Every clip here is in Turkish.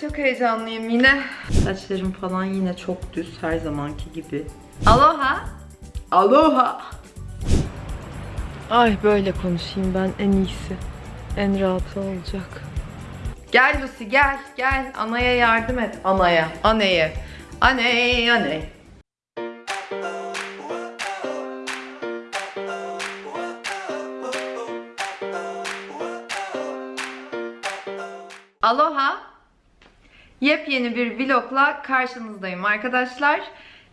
çok heyecanlıyım yine. Saçlarım falan yine çok düz her zamanki gibi. Aloha. Aloha. Ay böyle konuşayım ben en iyisi. En rahatı olacak. Gel Lucy gel gel. Anaya yardım et. Anaya. Aneye. Aney aney. Yepyeni bir vlogla karşınızdayım arkadaşlar.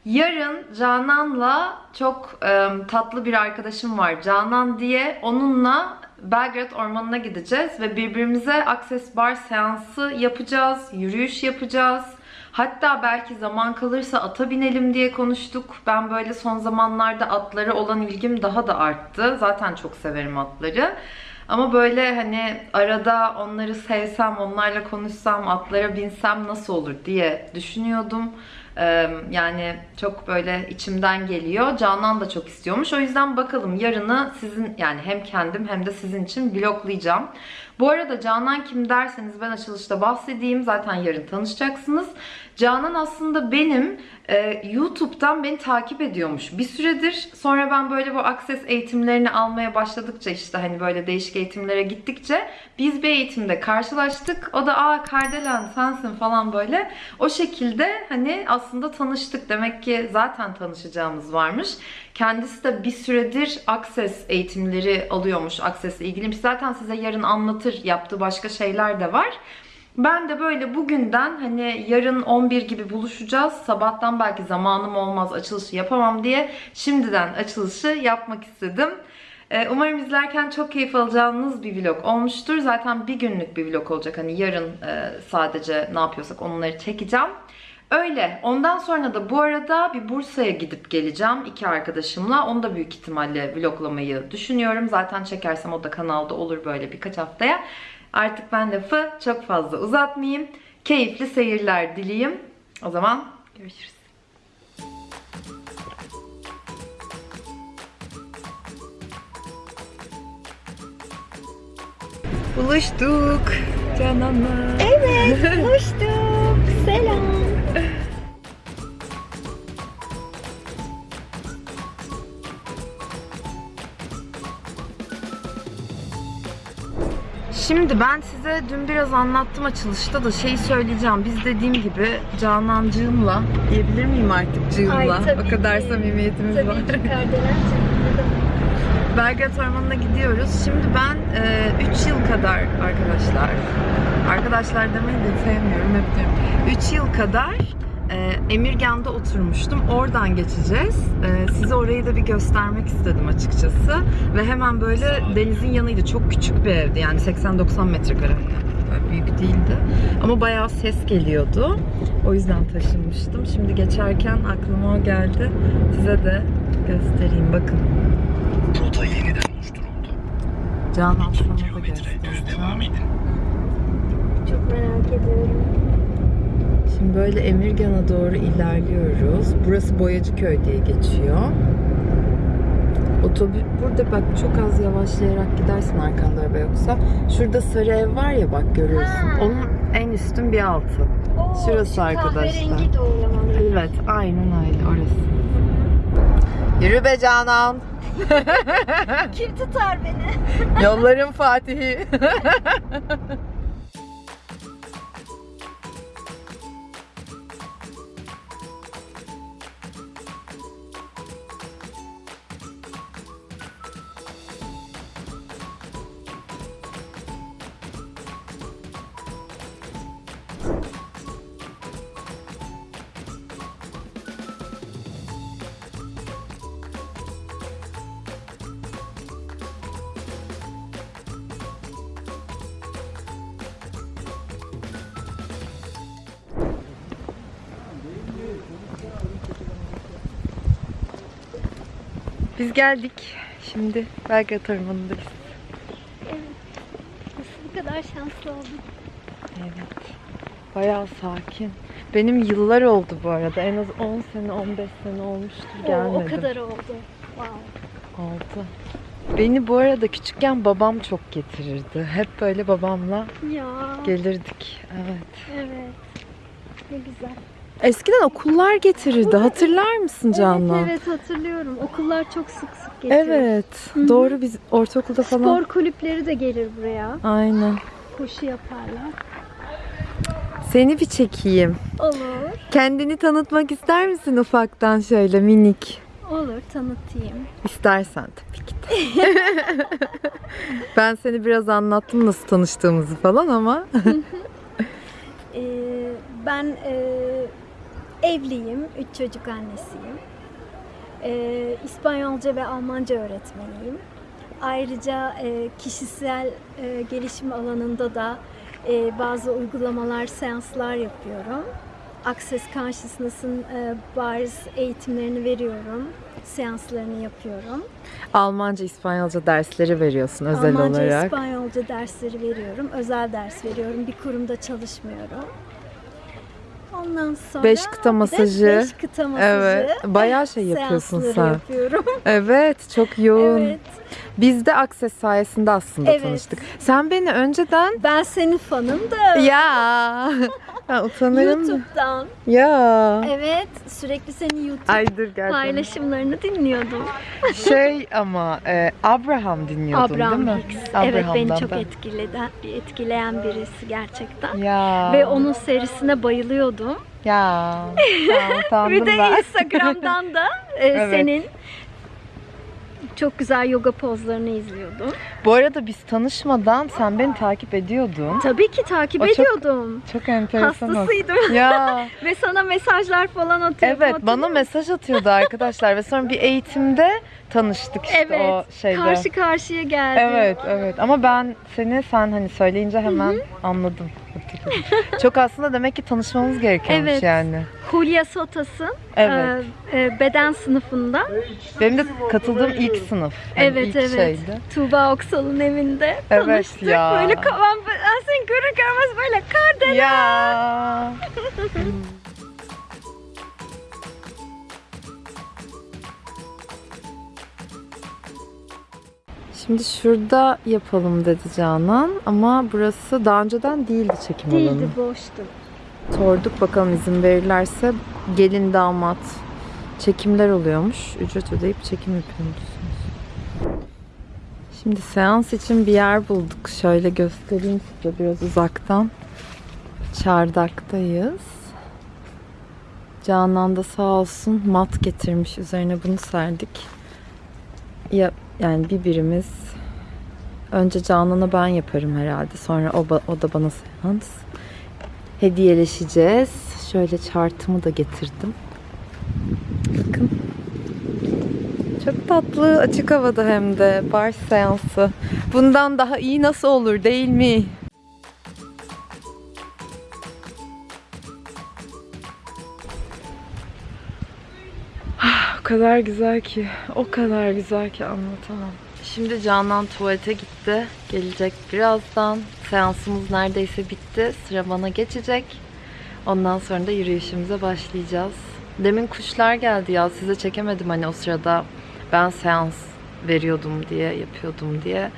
Yarın Canan'la çok e, tatlı bir arkadaşım var Canan diye. Onunla Belgrad Ormanı'na gideceğiz ve birbirimize Access Bar seansı yapacağız, yürüyüş yapacağız. Hatta belki zaman kalırsa ata binelim diye konuştuk. Ben böyle son zamanlarda atlara olan ilgim daha da arttı. Zaten çok severim atları. Ama böyle hani arada onları sevsem, onlarla konuşsam, atlara binsem nasıl olur diye düşünüyordum. Yani çok böyle içimden geliyor. Canan da çok istiyormuş. O yüzden bakalım yarını sizin yani hem kendim hem de sizin için vloglayacağım. Bu arada Canan kim derseniz ben açılışta bahsedeyim. Zaten yarın tanışacaksınız. Canan aslında benim e, YouTube'dan beni takip ediyormuş bir süredir. Sonra ben böyle bu Access eğitimlerini almaya başladıkça işte hani böyle değişik eğitimlere gittikçe biz bir eğitimde karşılaştık. O da aa Kardelen sensin falan böyle. O şekilde hani aslında tanıştık. Demek ki zaten tanışacağımız varmış. Kendisi de bir süredir Access eğitimleri alıyormuş. Access'le ilgiliymiş. Zaten size yarın anlatır. Yaptığı başka şeyler de var. Ben de böyle bugünden hani yarın 11 gibi buluşacağız. Sabahtan belki zamanım olmaz açılışı yapamam diye şimdiden açılışı yapmak istedim. Ee, Umarım izlerken çok keyif alacağınız bir vlog olmuştur. Zaten bir günlük bir vlog olacak. Hani yarın e, sadece ne yapıyorsak onları çekeceğim. Öyle. Ondan sonra da bu arada bir Bursa'ya gidip geleceğim iki arkadaşımla. Onu da büyük ihtimalle vloglamayı düşünüyorum. Zaten çekersem o da kanalda olur böyle birkaç haftaya. Artık ben lafı çok fazla uzatmayayım. Keyifli seyirler dileyim. O zaman görüşürüz. Buluştuk Canan'la. Evet, buluştuk. Şimdi ben size dün biraz anlattım açılışta da şeyi söyleyeceğim. Biz dediğim gibi Canancığımla diyebilir miyim artık cığımla? Ay, tabii o kadar ki. samimiyetimiz Tabii var. ki Kardelen. Belgrad Ormanı'na gidiyoruz. Şimdi ben 3 yıl kadar arkadaşlar, arkadaşlar demeyi de sevmiyorum hep diyorum. 3 yıl kadar e, Emirgan'da oturmuştum. Oradan geçeceğiz. E, size orayı da bir göstermek istedim açıkçası. Ve hemen böyle denizin yanıydı. Çok küçük bir evdi. Yani 80-90 metrekare. Böyle büyük değildi. Ama bayağı ses geliyordu. O yüzden taşınmıştım. Şimdi geçerken aklıma o geldi. Size de göstereyim. Bakın. Rota yeniden oluşturuldu. Canan 2 sana da kilometre düz devam göstereceğim. edin. Çok merak ediyorum. Şimdi böyle Emirgan'a doğru ilerliyoruz. Burası Boyacıköy diye geçiyor. Otobüs burada bak çok az yavaşlayarak gidersin arkanda araba yoksa. Şurada sarı ev var ya bak görüyorsun. Ha. Onun en üstün bir altı. Oo, Şurası şu arkadaşlar. Evet aynen öyle orası. Yürü be Canan. Kim tutar beni? Yolların Fatihi. Biz geldik. Şimdi Belgrad Ormanı'ndayız. Nasıl bu kadar şanslı oldum? Evet. Bayağı sakin. Benim yıllar oldu bu arada. En az 10 sene, 15 sene olmuştur Oo, gelmedim. o kadar oldu. Wow. Oldu. Beni bu arada küçükken babam çok getirirdi. Hep böyle babamla Ya. gelirdik. Evet. Evet. Ne güzel. Eskiden okullar getirirdi. Hatırlar mısın Canan? Evet evet hatırlıyorum. Okullar çok sık sık getiriyor. Evet. hı. Doğru biz ortaokulda falan. Spor kulüpleri de gelir buraya. Aynen. Koşu yaparlar. Seni bir çekeyim. Olur. Kendini tanıtmak ister misin ufaktan şöyle minik? Olur tanıtayım. İstersen tabii ki de. ben seni biraz anlattım nasıl tanıştığımızı falan ama. Ee, ben e, evliyim. Üç çocuk annesiyim. Ee, İspanyolca ve Almanca öğretmeniyim. Ayrıca e, kişisel e, gelişim alanında da e, bazı uygulamalar, seanslar yapıyorum. Access Consciousness'ın e, bariz eğitimlerini veriyorum. Seanslarını yapıyorum. Almanca, İspanyolca dersleri veriyorsun özel Almanca, olarak. İspanyolca dersleri veriyorum. Özel ders veriyorum. Bir kurumda çalışmıyorum. Ondan sonra Beş kıta masajı. beş kıta masajı. Evet. Bayağı şey yapıyorsun sen. yapıyorum. Evet, çok yoğun. evet. Biz de Access sayesinde aslında Evet. tanıştık. Sen beni önceden Ben senin fanım da. ya ben utanırım. da. YouTube'dan. Ya. Evet. Sürekli senin YouTube Ay dur gel. paylaşımlarını dinliyordum. Şey ama e, Abraham dinliyordun Abraham değil mi? Hicks. Evet beni çok ben. etkileden, etkileyen birisi gerçekten. Ya. Ve onun serisine bayılıyordum. Ya. Tamam, Bir de ben. Instagram'dan da e, Evet. senin çok güzel yoga pozlarını izliyordum. Bu arada biz tanışmadan sen beni takip ediyordun. Tabii ki takip O çok ediyordum. Çok enteresan. oldu. Hastasıydım. Ya. Ve sana mesajlar falan atıyordum. Evet bana mesaj atıyordu arkadaşlar ve sonra bir eğitimde tanıştık işte Evet. o şeyde. Karşı karşıya geldik. Evet evet ama ben seni sen hani söyleyince hemen anladım. Çok aslında demek ki tanışmamız gerekiyormuş Evet. yani. Hulya Sotas'ın Evet. e, e, beden sınıfında. Benim de katıldığım ilk sınıf. Yani Evet ilk evet. şeydi. Tuğba Oksal'ın evinde Evet tanıştık. ya. Böyle kavan ben seni görür görmez böyle kardelen. Ya. Şimdi şurada yapalım dedi Canan ama burası daha önceden değildi çekim alanı. Değildi boştu. Sorduk bakalım izin verirlerse gelin damat çekimler oluyormuş. Ücret ödeyip çekim yapıyormuşsunuz. Şimdi seans için bir yer bulduk. Şöyle göstereyim size biraz uzaktan. Çardaktayız. Canan da sağ olsun mat getirmiş. Üzerine bunu serdik. Ya, yani bir birimiz önce Canan'a ben yaparım herhalde. Sonra o, o da bana seans hediyeleşeceğiz. Şöyle chartımı da getirdim. Bakın. Çok tatlı. Açık havada hem de. Bar seansı. Bundan daha iyi nasıl olur değil mi? Kadar güzel ki. O kadar güzel ki anlatamam. Şimdi Canan tuvalete gitti. Gelecek birazdan. Seansımız neredeyse bitti. Sıra bana geçecek. Ondan sonra da yürüyüşümüze başlayacağız. Demin kuşlar geldi ya. Size çekemedim hani o sırada ben seans veriyordum diye, yapıyordum diye.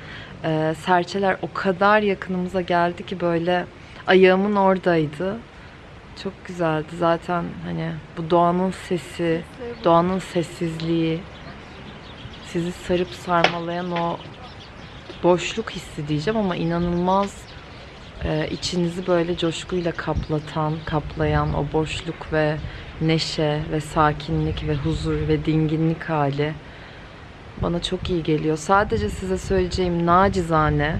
Ee, serçeler o kadar yakınımıza geldi ki böyle ayağımın oradaydı. Çok güzeldi. Zaten hani bu doğanın sesi, doğanın sessizliği, sizi sarıp sarmalayan o boşluk hissi diyeceğim ama inanılmaz e, içinizi böyle coşkuyla kaplatan, kaplayan o boşluk ve neşe ve sakinlik ve huzur ve dinginlik hali bana çok iyi geliyor. Sadece size söyleyeceğim nacizane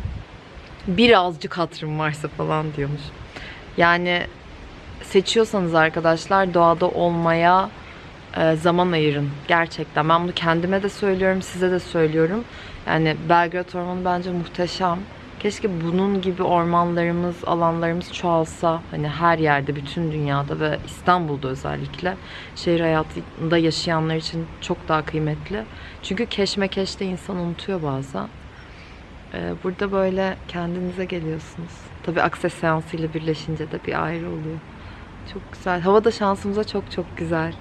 birazcık hatırım varsa falan diyormuş. Yani seçiyorsanız arkadaşlar doğada olmaya e, zaman ayırın. Gerçekten. Ben bunu kendime de söylüyorum, size de söylüyorum. Yani Belgrad Ormanı bence muhteşem. Keşke bunun gibi ormanlarımız, alanlarımız çoğalsa. Hani her yerde, bütün dünyada ve İstanbul'da özellikle. Şehir hayatında yaşayanlar için çok daha kıymetli. Çünkü keşmekeşte insan unutuyor bazen. E, burada böyle kendinize geliyorsunuz. Tabii akses seansıyla birleşince de bir ayrı oluyor. Çok güzel. Hava da şansımıza çok çok güzel.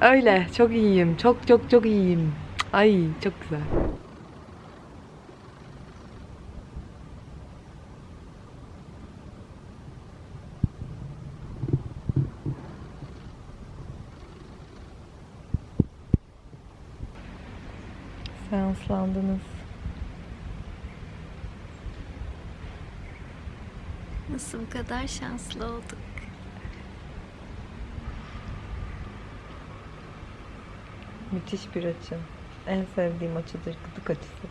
Öyle. Çok iyiyim. Çok çok çok iyiyim. Ay çok güzel. Seanslandınız. Nasıl bu kadar şanslı olduk? Müthiş bir açı. En sevdiğim açıdır gıdık açısı.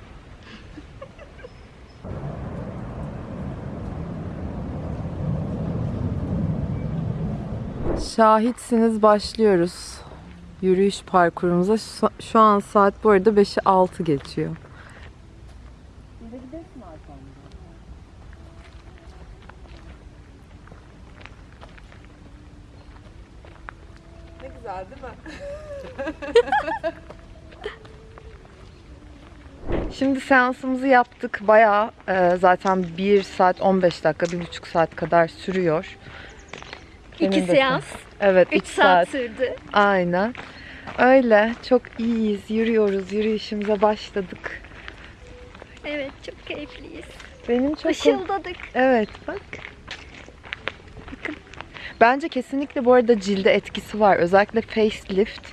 Şahitsiniz başlıyoruz. Yürüyüş parkurumuza. Şu, an saat bu arada 5'i 6 geçiyor. Ne güzel değil mi? Şimdi seansımızı yaptık. Bayağı e, zaten 1 saat 15 dakika, 1,5 saat kadar sürüyor. İki de- seans, Evet, 3 3 saat sürdü. Aynen. Öyle. Çok iyiyiz. Yürüyoruz. Yürüyüşümüze başladık. Evet, çok keyifliyiz. Benim çok... Işıldadık. Evet bak. Bence kesinlikle bu arada cilde etkisi var. Özellikle facelift.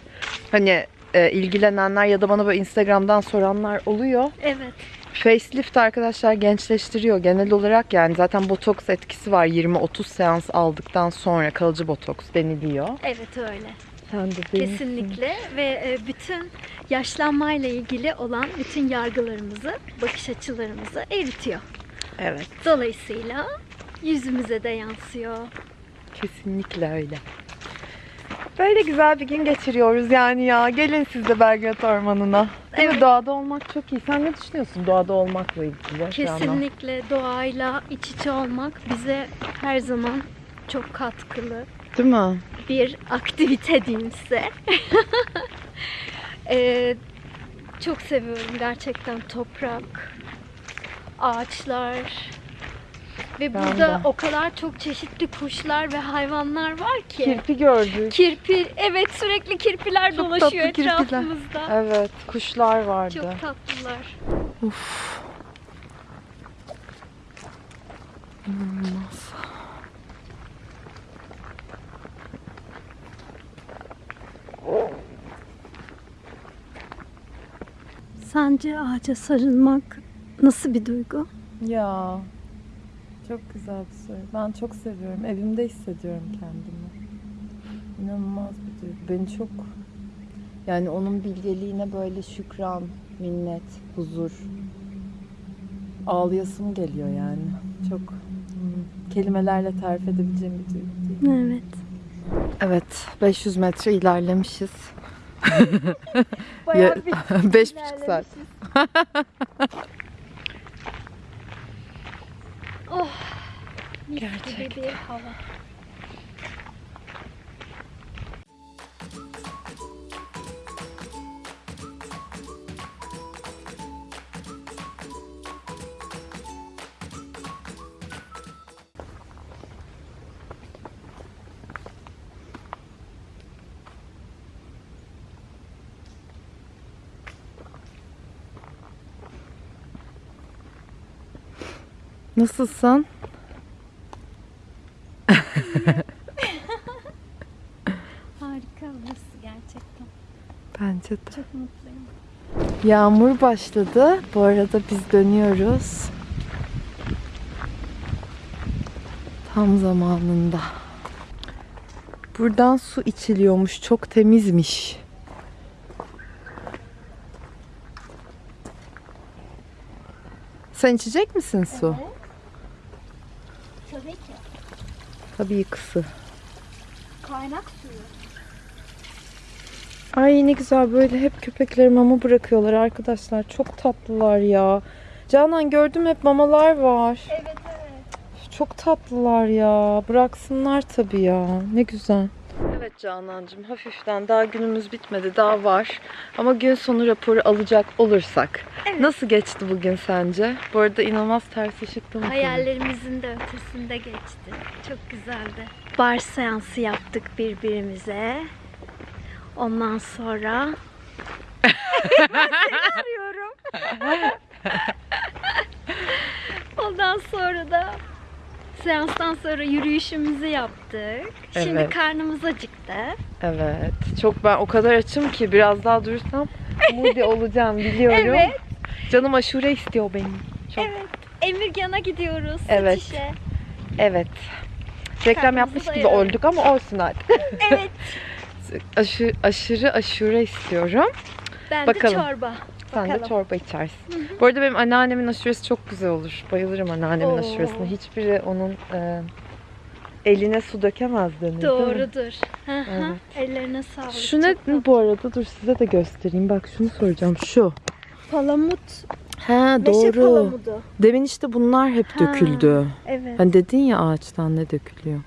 Hani e, ilgilenenler ya da bana böyle Instagram'dan soranlar oluyor. Evet. Facelift arkadaşlar gençleştiriyor genel olarak yani zaten botoks etkisi var 20-30 seans aldıktan sonra kalıcı botoks deniliyor. Evet öyle. Sen de değil misin? Kesinlikle ve e, bütün yaşlanmayla ilgili olan bütün yargılarımızı, bakış açılarımızı eritiyor. Evet Dolayısıyla yüzümüze de yansıyor. Kesinlikle öyle. Böyle güzel bir gün geçiriyoruz yani ya. Gelin siz de Belgrad Ormanı'na. Değil? Evet. Doğada olmak çok iyi. Sen ne düşünüyorsun doğada olmakla ilgili? Kesinlikle doğayla iç içe olmak bize her zaman çok katkılı Değil mi? bir aktivite diyeyim size. Ee, çok seviyorum gerçekten toprak, ağaçlar ve Ben burada de. o kadar çok çeşitli kuşlar ve hayvanlar var ki. Kirpi gördük. Kirpi, evet sürekli kirpiler Çok dolaşıyor tatlı kirpiler. etrafımızda. Evet kuşlar vardı. Çok tatlılar. Uf. İnanılmaz. Sence ağaca sarılmak nasıl bir duygu? Ya çok güzel bir soru. Ben çok seviyorum. Evimde hissediyorum kendimi. İnanılmaz bir duygu. Beni çok yani onun bilgeliğine böyle şükran, minnet, huzur ağlayasım geliyor yani. Çok hmm, kelimelerle tarif edebileceğim bir duygu değil. Evet. Evet, 500 metre ilerlemişiz. Bayağı Ya- bir Beş buçuk saat. Gerçekten. bir hava. Nasılsın? Harika burası gerçekten. Bence de. Çok mutluyum. Yağmur başladı. Bu arada biz dönüyoruz. Tam zamanında. Buradan su içiliyormuş. Çok temizmiş. Sen içecek misin su? Tabii ki. Tabii kısı. Kaynak suyu. Ay ne güzel böyle hep köpekleri mama bırakıyorlar arkadaşlar. Çok tatlılar ya. Canan gördüm hep mamalar var. Evet evet. Çok tatlılar ya. Bıraksınlar tabii ya. Ne güzel. Evet Canancığım hafiften daha günümüz bitmedi daha var. Ama gün sonu raporu alacak olursak. Evet. Nasıl geçti bugün sence? Bu arada inanılmaz ters ışıkta mı? Hayallerimizin de ötesinde geçti. Çok güzeldi. Bar seansı yaptık birbirimize. Ondan sonra arıyorum. Ondan sonra da seanstan sonra yürüyüşümüzü yaptık. Şimdi Evet. karnımız acıktı. Evet. Çok ben o kadar açım ki biraz daha durursam Moody olacağım biliyorum. Evet. Canım aşure istiyor benim. Çok. Evet. Emirgan'a gidiyoruz. Evet. Satışa. Evet. Reklam yapmış gibi olduk ama olsun artık. Evet. Aşı, aşırı aşure istiyorum. Ben Bakalım. de çorba. Sen de çorba içersin. Bu arada benim anneannemin aşuresi çok güzel olur. Bayılırım anneannemin Oo. aşuresine. Hiçbiri onun e, eline su dökemez denir? Doğrudur. Hı hı. Evet. Ellerine sağlık. Şu ne bu arada? Dur size de göstereyim. Bak şunu soracağım. Şu. Palamut. Ha Meşe doğru. palamudu. Demin işte bunlar hep Ha. döküldü. Evet. Hani dedin ya ağaçtan ne dökülüyor.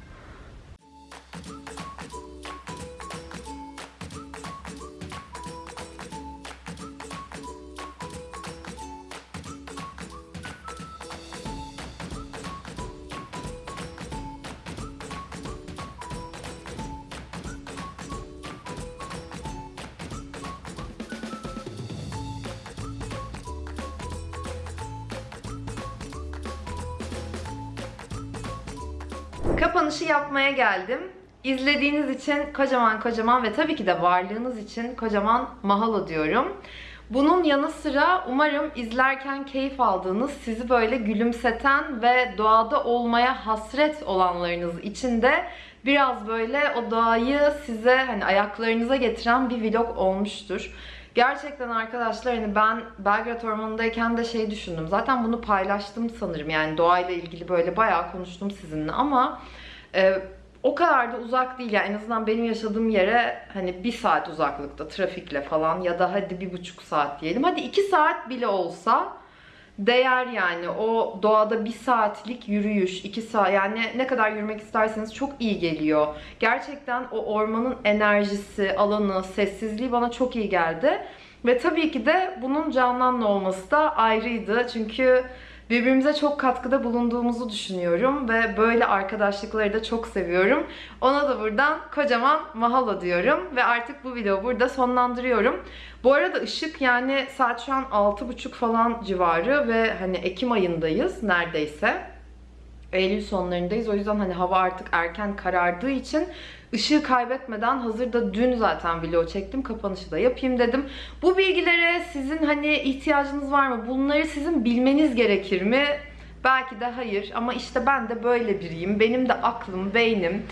Geldim. İzlediğiniz için kocaman kocaman ve tabii ki de varlığınız için kocaman mahalo diyorum. Bunun yanı sıra umarım izlerken keyif aldığınız, sizi böyle gülümseten ve doğada olmaya hasret olanlarınız için de biraz böyle o doğayı size hani ayaklarınıza getiren bir vlog olmuştur. Gerçekten arkadaşlar hani ben Belgrad Ormanı'ndayken de şey düşündüm. Zaten bunu paylaştım sanırım. Yani doğayla ilgili böyle bayağı konuştum sizinle ama e, o kadar da uzak değil. Yani en azından benim yaşadığım yere hani bir saat uzaklıkta trafikle falan ya da hadi bir buçuk saat diyelim. Hadi iki saat bile olsa değer yani. O doğada bir saatlik yürüyüş, iki saat yani ne kadar yürümek isterseniz çok iyi geliyor. Gerçekten o ormanın enerjisi, alanı, sessizliği bana çok iyi geldi. Ve tabii ki de bunun Canan'la olması da ayrıydı. Çünkü birbirimize çok katkıda bulunduğumuzu düşünüyorum ve böyle arkadaşlıkları da çok seviyorum. Ona da buradan kocaman mahalo diyorum ve artık bu videoyu burada sonlandırıyorum. Bu arada ışık yani saat şu an 6.30 falan civarı ve hani Ekim ayındayız neredeyse. Eylül sonlarındayız. O yüzden hani hava artık erken karardığı için ışığı kaybetmeden hazırda dün zaten video çektim. Kapanışı da yapayım dedim. Bu bilgilere sizin hani ihtiyacınız var mı? Bunları sizin bilmeniz gerekir mi? Belki de hayır ama işte ben de böyle biriyim. Benim de aklım, beynim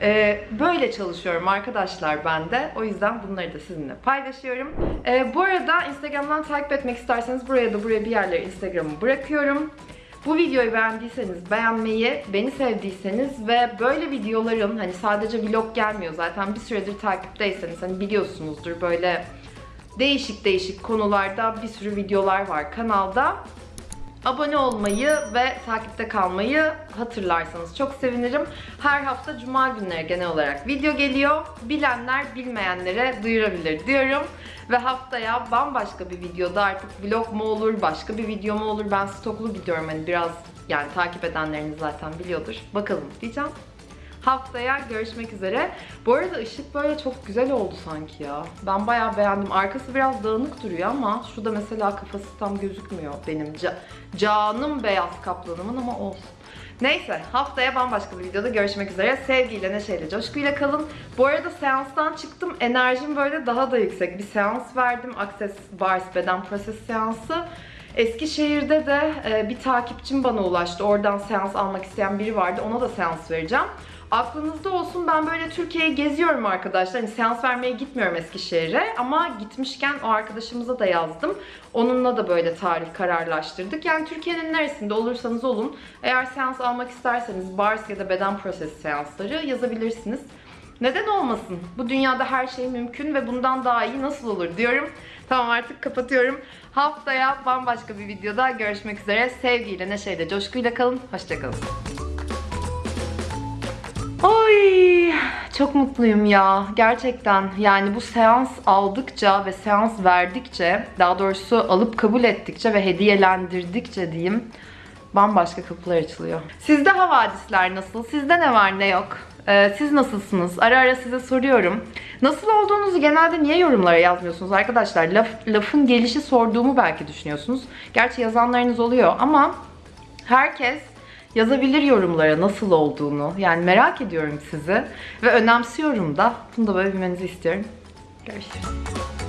ee, böyle çalışıyorum arkadaşlar ben de. O yüzden bunları da sizinle paylaşıyorum. Ee, bu arada Instagram'dan takip etmek isterseniz buraya da buraya bir yerlere Instagram'ı bırakıyorum. Bu videoyu beğendiyseniz beğenmeyi, beni sevdiyseniz ve böyle videoların hani sadece vlog gelmiyor zaten bir süredir takipteyseniz hani biliyorsunuzdur böyle değişik değişik konularda bir sürü videolar var kanalda. Abone olmayı ve takipte kalmayı hatırlarsanız çok sevinirim. Her hafta cuma günleri genel olarak video geliyor. Bilenler bilmeyenlere duyurabilir diyorum. Ve haftaya bambaşka bir videoda artık vlog mu olur, başka bir video mu olur? Ben stoklu gidiyorum hani biraz yani takip edenleriniz zaten biliyordur. Bakalım diyeceğim. Haftaya görüşmek üzere. Bu arada ışık böyle çok güzel oldu sanki ya. Ben bayağı beğendim. Arkası biraz dağınık duruyor ama şurada mesela kafası tam gözükmüyor benim ca- canım beyaz kaplanımın ama olsun. Neyse haftaya bambaşka bir videoda görüşmek üzere. Sevgiyle, neşeyle, coşkuyla kalın. Bu arada seanstan çıktım. Enerjim böyle daha da yüksek. Bir seans verdim. Access Bars Beden Proses seansı. Eskişehir'de de e, bir takipçim bana ulaştı. Oradan seans almak isteyen biri vardı. Ona da seans vereceğim. Aklınızda olsun ben böyle Türkiye'yi geziyorum arkadaşlar. Hani seans vermeye gitmiyorum Eskişehir'e ama gitmişken o arkadaşımıza da yazdım. Onunla da böyle tarih kararlaştırdık. Yani Türkiye'nin neresinde olursanız olun eğer seans almak isterseniz bars ya da beden proses seansları yazabilirsiniz. Neden olmasın? Bu dünyada her şey mümkün ve bundan daha iyi nasıl olur diyorum. Tamam artık kapatıyorum. Haftaya bambaşka bir videoda görüşmek üzere. Sevgiyle, neşeyle, coşkuyla kalın. Hoşçakalın. Oy çok mutluyum ya gerçekten yani bu seans aldıkça ve seans verdikçe daha doğrusu alıp kabul ettikçe ve hediyelendirdikçe diyeyim bambaşka kapılar açılıyor. Sizde havadisler nasıl? Sizde ne var ne yok? Ee, siz nasılsınız? Ara ara size soruyorum. Nasıl olduğunuzu genelde niye yorumlara yazmıyorsunuz arkadaşlar? Laf, lafın gelişi sorduğumu belki düşünüyorsunuz. Gerçi yazanlarınız oluyor ama herkes yazabilir yorumlara nasıl olduğunu. Yani merak ediyorum sizi ve önemsiyorum da. Bunu da böyle bilmenizi istiyorum. Görüşürüz.